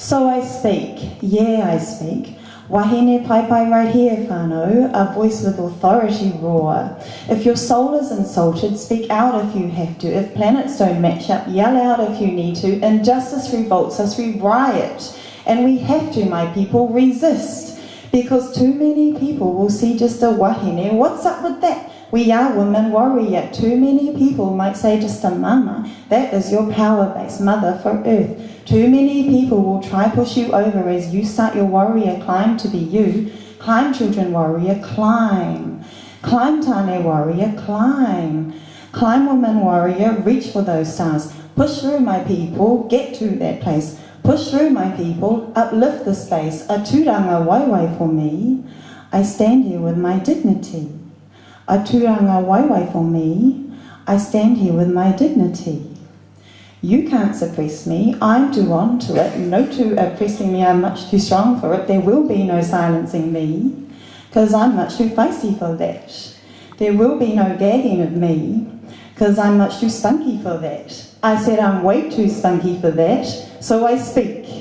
So I speak, yeah I speak. Wahine pai pai right here, whānau, a voice with authority roar. If your soul is insulted, speak out if you have to. If planets don't match up, yell out if you need to. Injustice revolts us, we riot. And we have to, my people, resist. Because too many people will see just a wahine. What's up with that? We are women warrior. Too many people might say just a mama. That is your power base, mother for earth. Too many people will try push you over as you start your warrior climb to be you. Climb, children warrior, climb. Climb, Tane warrior, climb. Climb, woman warrior, reach for those stars. Push through, my people, get to that place. Push through, my people, uplift the space. A tūrangawaewae for me. I stand here with my dignity. A tūrangawaewae for me. I stand here with my dignity. You can't suppress me, I'm too on to it, no two oppressing me, I'm much too strong for it, there will be no silencing me, because I'm much too feisty for that. There will be no gagging of me, because I'm much too spunky for that. I said I'm way too spunky for that, so I speak.